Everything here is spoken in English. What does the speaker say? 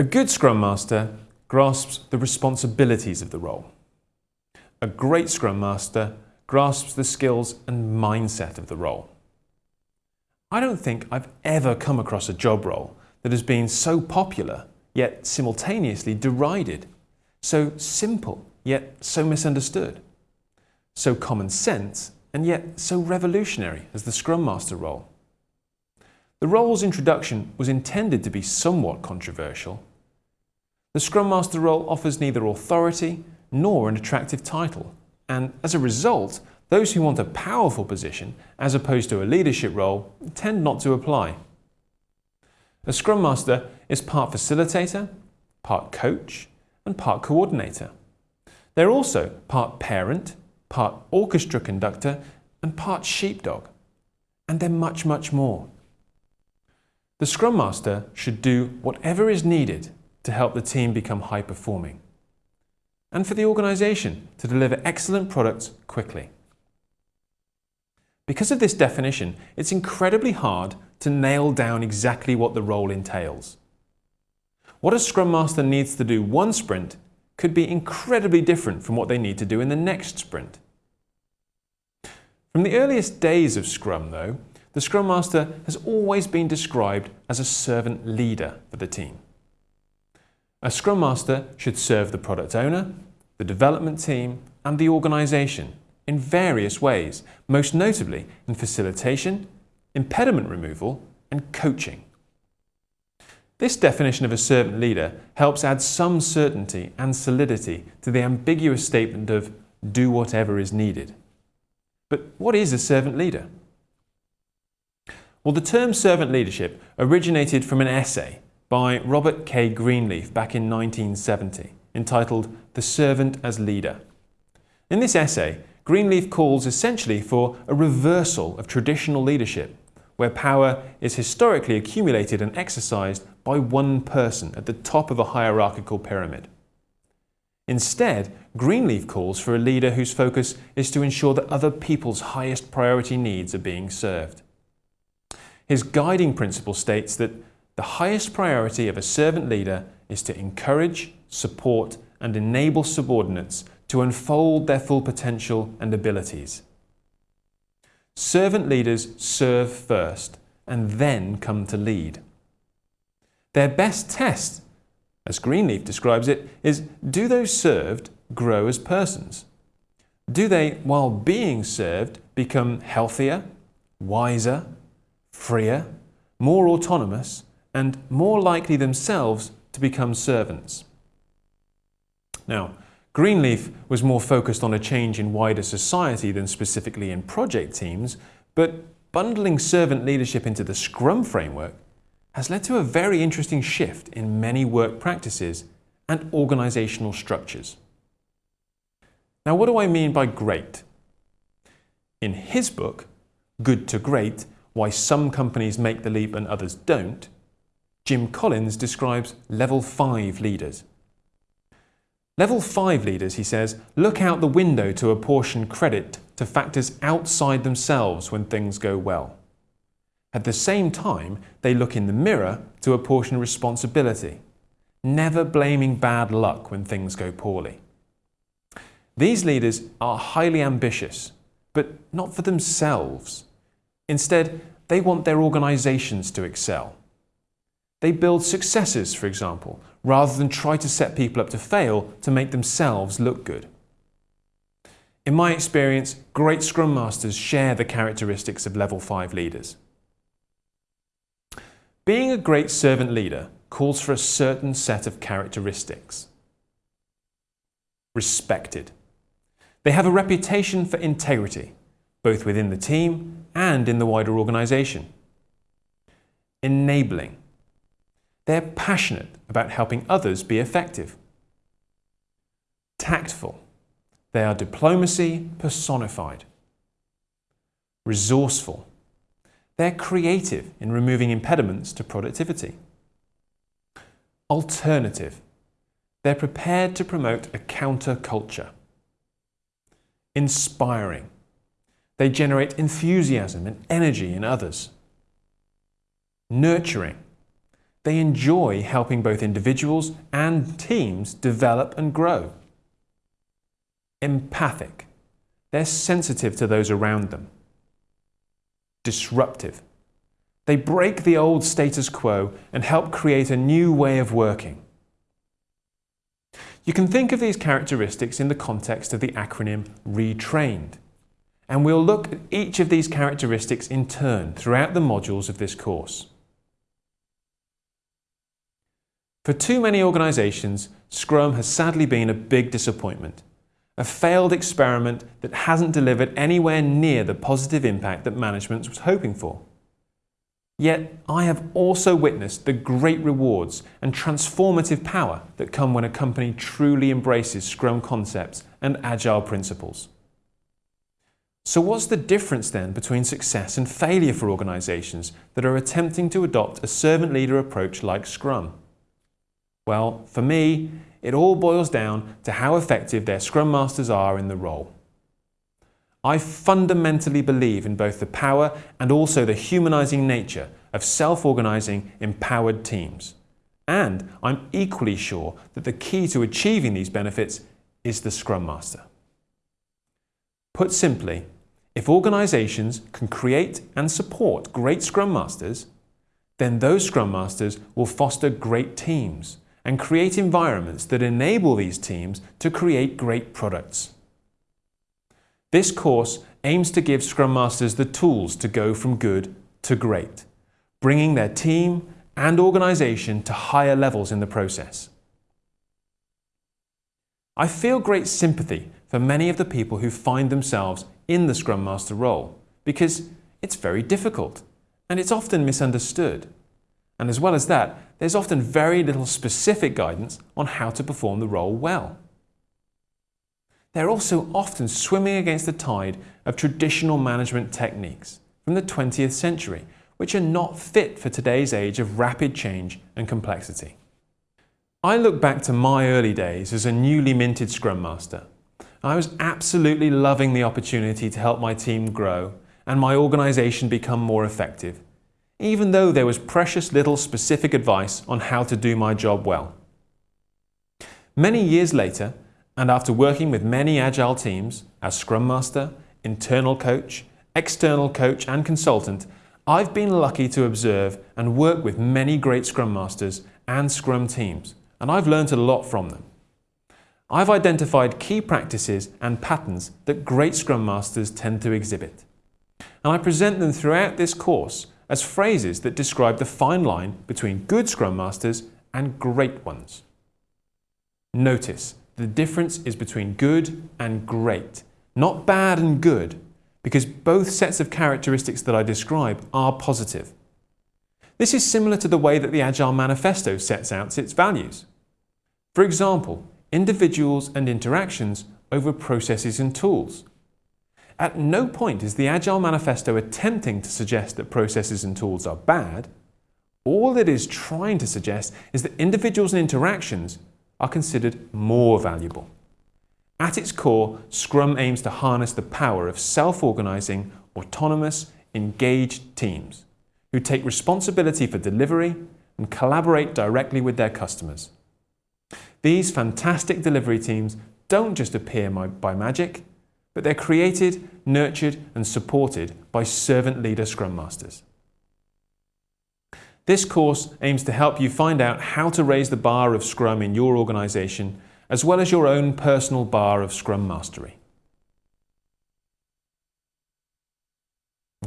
A good Scrum Master grasps the responsibilities of the role. A great Scrum Master grasps the skills and mindset of the role. I don't think I've ever come across a job role that has been so popular yet simultaneously derided, so simple yet so misunderstood, so common sense and yet so revolutionary as the Scrum Master role. The role's introduction was intended to be somewhat controversial. The Scrum Master role offers neither authority nor an attractive title, and as a result, those who want a powerful position, as opposed to a leadership role, tend not to apply. A Scrum Master is part facilitator, part coach, and part coordinator. They're also part parent, part orchestra conductor, and part sheepdog. And they're much, much more. The Scrum Master should do whatever is needed to help the team become high performing and for the organisation to deliver excellent products quickly. Because of this definition, it's incredibly hard to nail down exactly what the role entails. What a Scrum Master needs to do one sprint could be incredibly different from what they need to do in the next sprint. From the earliest days of Scrum, though, the Scrum Master has always been described as a servant leader for the team. A Scrum Master should serve the product owner, the development team and the organisation in various ways, most notably in facilitation, impediment removal and coaching. This definition of a servant leader helps add some certainty and solidity to the ambiguous statement of do whatever is needed. But what is a servant leader? Well, the term servant leadership originated from an essay by Robert K. Greenleaf back in 1970, entitled The Servant as Leader. In this essay, Greenleaf calls essentially for a reversal of traditional leadership, where power is historically accumulated and exercised by one person at the top of a hierarchical pyramid. Instead, Greenleaf calls for a leader whose focus is to ensure that other people's highest priority needs are being served. His guiding principle states that the highest priority of a servant leader is to encourage, support and enable subordinates to unfold their full potential and abilities. Servant leaders serve first and then come to lead. Their best test, as Greenleaf describes it, is do those served grow as persons? Do they, while being served, become healthier, wiser, freer, more autonomous, and more likely themselves to become servants. Now, Greenleaf was more focused on a change in wider society than specifically in project teams, but bundling servant leadership into the Scrum framework has led to a very interesting shift in many work practices and organizational structures. Now, what do I mean by great? In his book, Good to Great, Why Some Companies Make the Leap and Others Don't, Jim Collins describes level 5 leaders. Level 5 leaders, he says, look out the window to apportion credit to factors outside themselves when things go well. At the same time, they look in the mirror to apportion responsibility, never blaming bad luck when things go poorly. These leaders are highly ambitious, but not for themselves. Instead, they want their organizations to excel. They build successes, for example, rather than try to set people up to fail to make themselves look good. In my experience, great Scrum Masters share the characteristics of level 5 leaders. Being a great servant leader calls for a certain set of characteristics. Respected. They have a reputation for integrity, both within the team and in the wider organisation. Enabling. They're passionate about helping others be effective. Tactful. They are diplomacy personified. Resourceful. They're creative in removing impediments to productivity. Alternative. They're prepared to promote a counterculture. Inspiring. They generate enthusiasm and energy in others. Nurturing They enjoy helping both individuals and teams develop and grow. Empathic. They're sensitive to those around them. Disruptive. They break the old status quo and help create a new way of working. You can think of these characteristics in the context of the acronym RETRAINED, and we'll look at each of these characteristics in turn throughout the modules of this course. For too many organisations, Scrum has sadly been a big disappointment, a failed experiment that hasn't delivered anywhere near the positive impact that management was hoping for. Yet I have also witnessed the great rewards and transformative power that come when a company truly embraces Scrum concepts and Agile principles. So what's the difference then between success and failure for organisations that are attempting to adopt a servant leader approach like Scrum? Well, for me, it all boils down to how effective their Scrum Masters are in the role. I fundamentally believe in both the power and also the humanizing nature of self-organizing, empowered teams. And I'm equally sure that the key to achieving these benefits is the Scrum Master. Put simply, if organizations can create and support great Scrum Masters, then those Scrum Masters will foster great teams and create environments that enable these teams to create great products. This course aims to give Scrum Masters the tools to go from good to great, bringing their team and organisation to higher levels in the process. I feel great sympathy for many of the people who find themselves in the Scrum Master role because it's very difficult and it's often misunderstood. And as well as that, there's often very little specific guidance on how to perform the role well. They're also often swimming against the tide of traditional management techniques from the 20th century, which are not fit for today's age of rapid change and complexity. I look back to my early days as a newly minted Scrum Master. I was absolutely loving the opportunity to help my team grow and my organisation become more effective, even though there was precious little specific advice on how to do my job well. Many years later, and after working with many agile teams as Scrum Master, internal coach, external coach and consultant, I've been lucky to observe and work with many great Scrum Masters and Scrum teams, and I've learned a lot from them. I've identified key practices and patterns that great Scrum Masters tend to exhibit. And I present them throughout this course as phrases that describe the fine line between good Scrum Masters and great ones. Notice the difference is between good and great, not bad and good, because both sets of characteristics that I describe are positive. This is similar to the way that the Agile Manifesto sets out its values. For example, individuals and interactions over processes and tools. At no point is the Agile Manifesto attempting to suggest that processes and tools are bad. All it is trying to suggest is that individuals and interactions are considered more valuable. At its core, Scrum aims to harness the power of self-organizing, autonomous, engaged teams who take responsibility for delivery and collaborate directly with their customers. These fantastic delivery teams don't just appear by magic, but they're created, nurtured and supported by servant leader Scrum Masters. This course aims to help you find out how to raise the bar of Scrum in your organisation, as well as your own personal bar of Scrum Mastery.